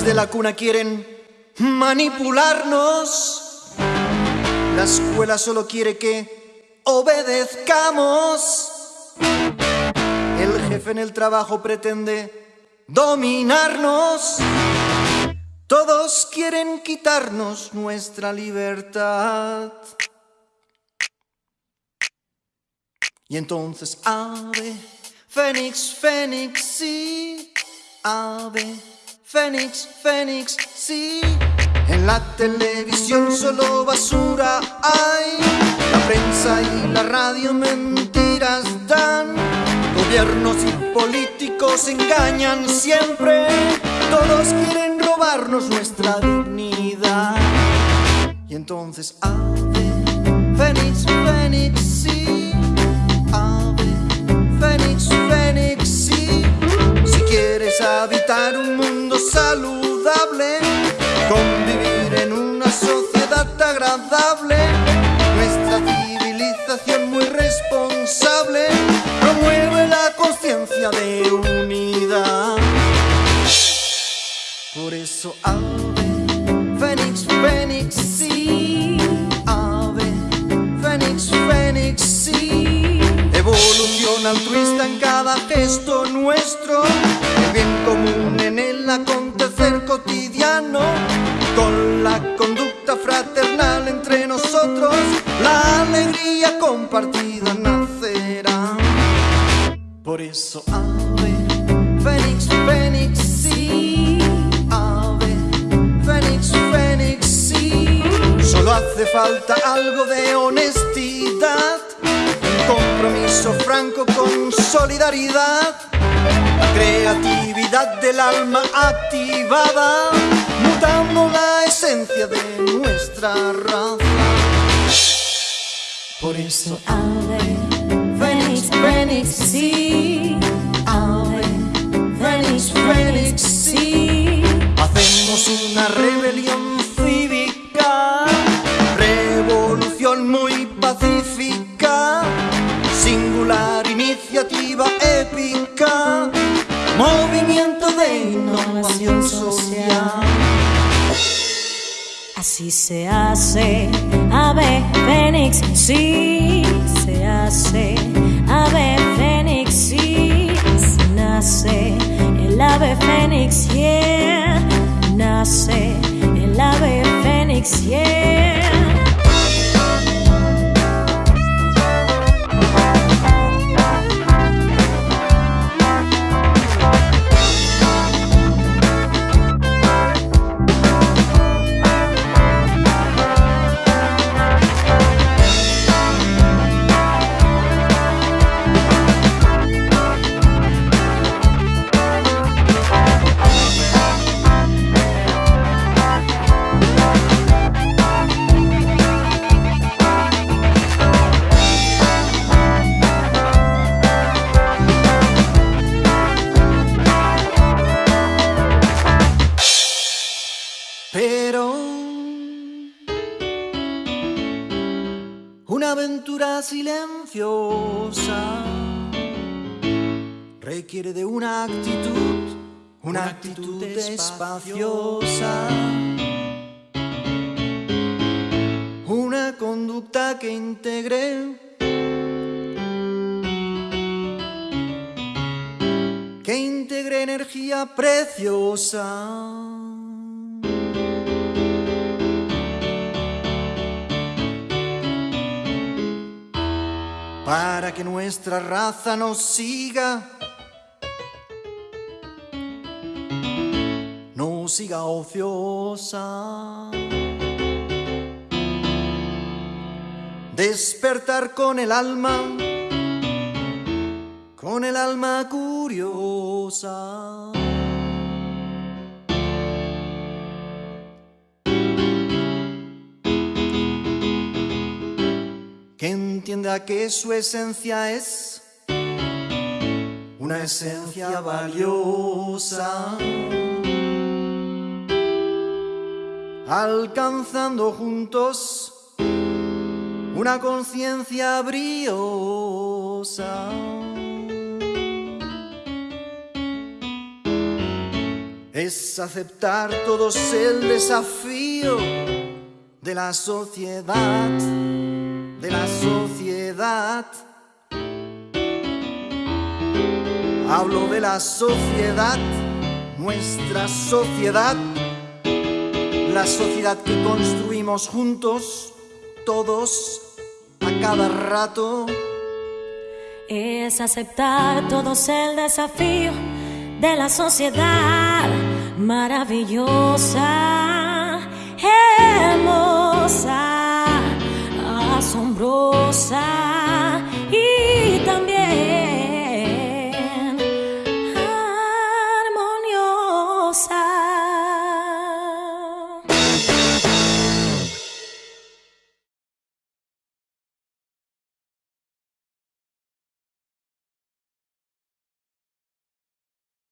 Desde la cuna quieren manipularnos. La escuela solo quiere que obedezcamos. El jefe en el trabajo pretende dominarnos. Todos quieren quitarnos nuestra libertad. Y entonces, ave, fénix, fénix, sí, ave, fénix, fénix, sí. En la televisión solo basura hay, la prensa y la radio mentiras dan. Gobiernos y políticos engañan siempre, todos quieren robarnos nuestra dignidad. Y entonces, ave, fénix, fénix, sí, nuestra civilización muy responsable promueve la conciencia de unidad. Por eso ave, fénix, fénix, sí, ave, fénix, fénix, sí. Evolución altruista en cada gesto nuestro, el bien común en el acontecer cotidiano, compartida nacerá. Por eso ave, fénix, fénix, sí, ave, fénix, fénix, sí. Solo hace falta algo de honestidad, compromiso franco con solidaridad, la creatividad del alma activada, mutando la esencia de nuestra raza. Por eso Ave, Fénix, Fénix, sí. Ave, Fénix, Fénix, sí. Hacemos una rebelión cívica, revolución muy pacífica, singular iniciativa épica, movimiento de innovación social. Así se hace, ave fénix, sí, se hace, ave fénix, sí, nace. El ave fénix, yeah, nace. El ave fénix, yeah. Aventura silenciosa requiere de una actitud, una actitud espaciosa, una conducta que integre, que integre energía preciosa. Para que nuestra raza nos siga, no siga ociosa. Despertar con el alma, con el alma curiosa. Entienda que su esencia es una esencia valiosa, alcanzando juntos una conciencia briosa. es aceptar todos el desafío de la sociedad, de la sociedad. Hablo de la sociedad, nuestra sociedad, la sociedad que construimos juntos, todos, a cada rato. Es aceptar todos el desafío de la sociedad maravillosa, hermosa.